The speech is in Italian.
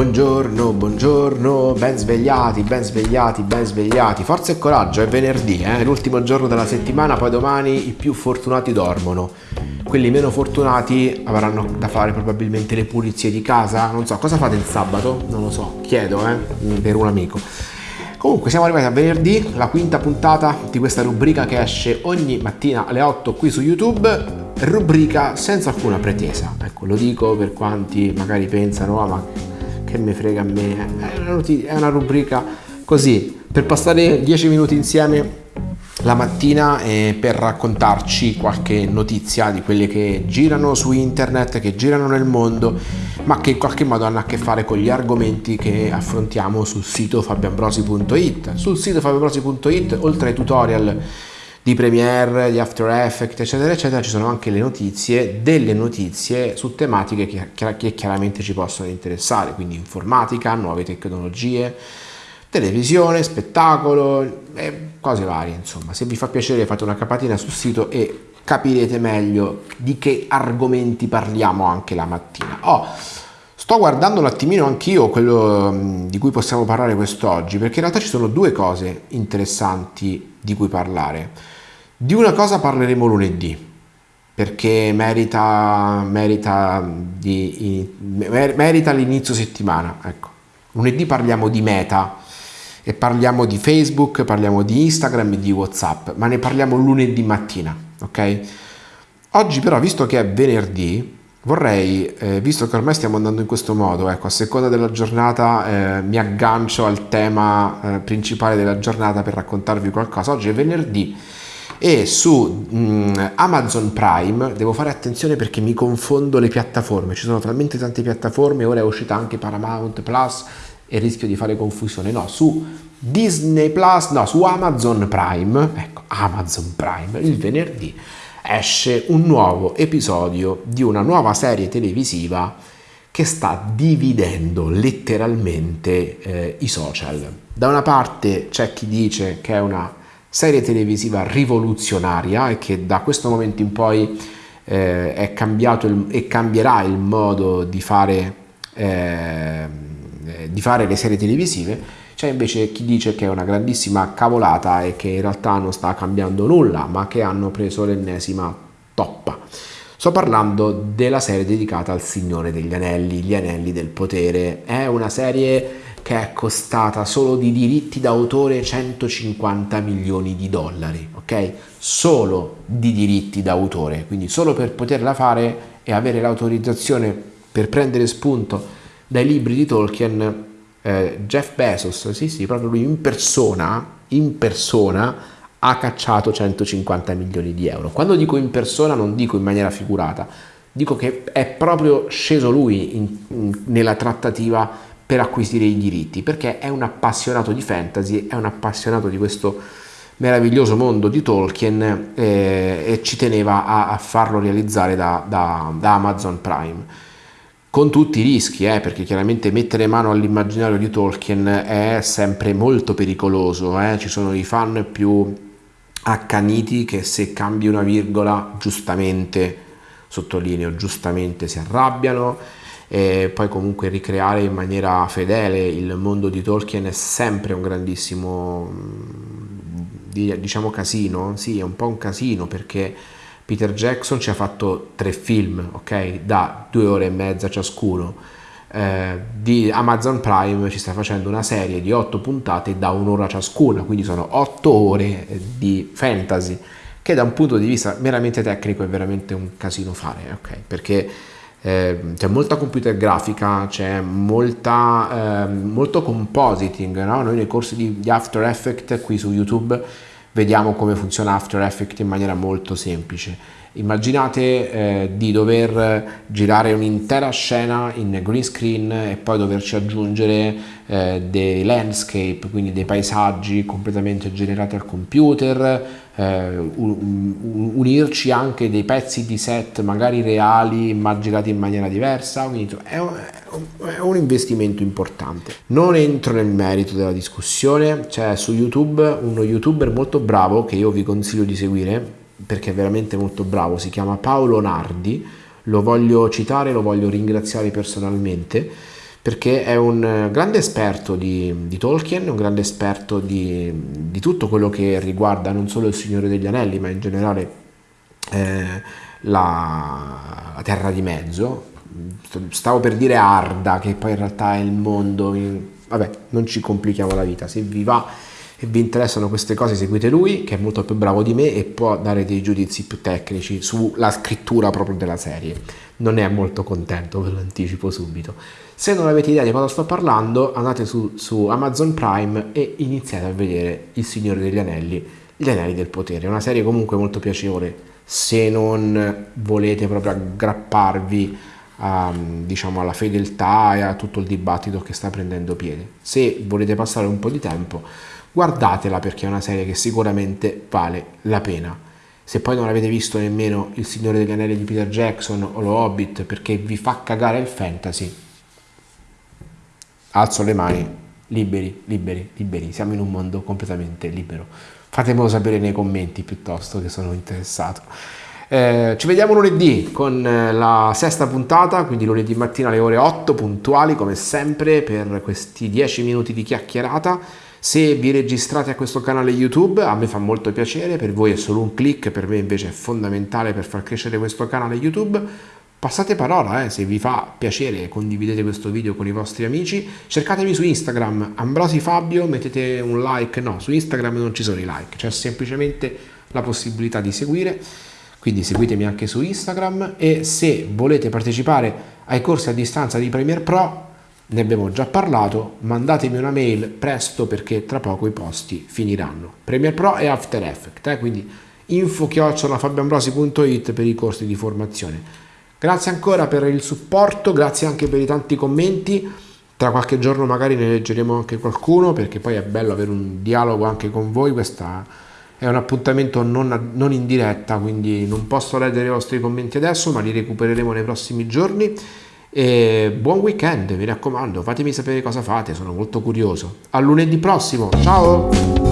Buongiorno, buongiorno, ben svegliati, ben svegliati, ben svegliati. Forza e coraggio, è venerdì, eh? l'ultimo giorno della settimana, poi domani i più fortunati dormono. Quelli meno fortunati avranno da fare probabilmente le pulizie di casa. Non so, cosa fate il sabato? Non lo so, chiedo, eh, per un amico. Comunque siamo arrivati a venerdì, la quinta puntata di questa rubrica che esce ogni mattina alle 8 qui su YouTube. Rubrica senza alcuna pretesa. Ecco, lo dico per quanti magari pensano, ah, ma che mi frega a me, è una, rubrica così, per passare 10 minuti insieme la mattina eh, per raccontarci qualche notizia di quelle che girano su internet, che girano nel mondo, ma che in qualche modo hanno a che fare con gli argomenti che affrontiamo sul sito fabianbrosi.it. Sul sito fabianbrosi.it, oltre ai tutorial di Premiere, di After Effects, eccetera, eccetera, ci sono anche le notizie, delle notizie su tematiche che, che chiaramente ci possono interessare, quindi informatica, nuove tecnologie, televisione, spettacolo, e cose varie, insomma. Se vi fa piacere fate una capatina sul sito e capirete meglio di che argomenti parliamo anche la mattina. Oh, sto guardando un attimino anch'io quello mm, di cui possiamo parlare quest'oggi, perché in realtà ci sono due cose interessanti di cui parlare. Di una cosa parleremo lunedì, perché merita, merita, di, merita l'inizio settimana. Ecco. Lunedì parliamo di meta e parliamo di Facebook, parliamo di Instagram e di Whatsapp, ma ne parliamo lunedì mattina, ok? Oggi però, visto che è venerdì, vorrei, eh, visto che ormai stiamo andando in questo modo, ecco, a seconda della giornata eh, mi aggancio al tema eh, principale della giornata per raccontarvi qualcosa. Oggi è venerdì e su mh, mm, Amazon Prime devo fare attenzione perché mi confondo le piattaforme, ci sono talmente tante piattaforme, ora è uscita anche Paramount Plus e rischio di fare confusione, no, su Disney Plus, no, su Amazon Prime, ecco, Amazon Prime, il venerdì esce un nuovo episodio di una nuova serie televisiva che sta dividendo letteralmente eh, i social. Da una parte c'è chi dice che è una serie televisiva rivoluzionaria e che da questo momento in poi eh, è cambiato il, e cambierà il modo di fare, eh, di fare le serie televisive. C'è invece chi dice che è una grandissima cavolata e che in realtà non sta cambiando nulla, ma che hanno preso l'ennesima toppa. Sto parlando della serie dedicata al Signore degli Anelli, gli Anelli del Potere. È una serie che è costata solo di diritti d'autore 150 milioni di dollari, ok? Solo di diritti d'autore, quindi solo per poterla fare e avere l'autorizzazione per prendere spunto dai libri di Tolkien, eh, Jeff Bezos, sì sì, proprio lui in persona, in persona ha cacciato 150 milioni di euro. Quando dico in persona non dico in maniera figurata, dico che è proprio sceso lui in, in, nella trattativa per acquisire i diritti, perché è un appassionato di fantasy, è un appassionato di questo meraviglioso mondo di Tolkien eh, e ci teneva a, a farlo realizzare da, da, da, Amazon Prime. Con tutti i rischi, eh, perché chiaramente mettere mano all'immaginario di Tolkien è sempre molto pericoloso, eh? ci sono i fan più accaniti che se cambi una virgola giustamente, sottolineo, giustamente si arrabbiano e poi comunque ricreare in maniera fedele il mondo di Tolkien è sempre un grandissimo diciamo casino, sì è un po' un casino perché Peter Jackson ci ha fatto tre film, ok, da due ore e mezza ciascuno. Eh, di Amazon Prime ci sta facendo una serie di otto puntate da un'ora ciascuna, quindi sono otto ore di fantasy, che da un punto di vista meramente tecnico è veramente un casino fare, ok, perché eh, c'è molta computer grafica, c'è molta, eh, molto compositing, no? noi nei corsi di, di After Effects qui su YouTube vediamo come funziona After Effects in maniera molto semplice. Immaginate eh, di dover girare un'intera scena in green screen e poi doverci aggiungere eh, dei landscape, quindi dei paesaggi completamente generati al computer, eh, unirci anche dei pezzi di set magari reali immaginati in maniera diversa, quindi è un, è un investimento importante. Non entro nel merito della discussione, c'è su YouTube uno youtuber molto bravo che io vi consiglio di seguire perché è veramente molto bravo, si chiama Paolo Nardi, lo voglio citare, lo voglio ringraziare personalmente perché è un grande esperto di, di Tolkien, un grande esperto di, di, tutto quello che riguarda non solo il Signore degli Anelli, ma in generale eh, la, la, Terra di Mezzo. Stavo per dire Arda, che poi in realtà è il mondo. In... Vabbè, non ci complichiamo la vita. Se vi va e vi interessano queste cose, seguite lui, che è molto più bravo di me e può dare dei giudizi più tecnici sulla scrittura proprio della serie. Non è molto contento, ve lo anticipo subito. Se non avete idea di cosa sto parlando, andate su, su Amazon Prime e iniziate a vedere Il Signore degli Anelli, Gli Anelli del Potere. Una serie comunque molto piacevole se non volete proprio aggrapparvi a, diciamo, alla fedeltà e a tutto il dibattito che sta prendendo piede. Se volete passare un po' di tempo, guardatela perché è una serie che sicuramente vale la pena. Se poi non avete visto nemmeno Il Signore degli Anelli di Peter Jackson o Lo Hobbit perché vi fa cagare il fantasy, alzo le mani, liberi, liberi, liberi, siamo in un mondo completamente libero. Fatemelo sapere nei commenti piuttosto che sono interessato. Eh, ci vediamo lunedì con eh, la sesta puntata, quindi lunedì mattina alle ore 8 puntuali come sempre per questi 10 minuti di chiacchierata. Se vi registrate a questo canale YouTube a me fa molto piacere, per voi è solo un click, per me invece è fondamentale per far crescere questo canale YouTube. Passate parola, eh, se vi fa piacere condividete questo video con i vostri amici, cercatemi su Instagram, Ambrosi Fabio, mettete un like, no, su Instagram non ci sono i like, c'è semplicemente la possibilità di seguire, quindi seguitemi anche su Instagram e se volete partecipare ai corsi a distanza di Premiere Pro, ne abbiamo già parlato, mandatemi una mail presto perché tra poco i posti finiranno. Premiere Pro e After Effects, eh, quindi info-fabioambrosi.it per i corsi di formazione. Grazie ancora per il supporto, grazie anche per i tanti commenti. Tra qualche giorno magari ne leggeremo anche qualcuno perché poi è bello avere un dialogo anche con voi. Questo è un appuntamento non, non in diretta, quindi non posso leggere i vostri commenti adesso, ma li recupereremo nei prossimi giorni. E buon weekend, mi raccomando, fatemi sapere cosa fate, sono molto curioso. A lunedì prossimo, ciao!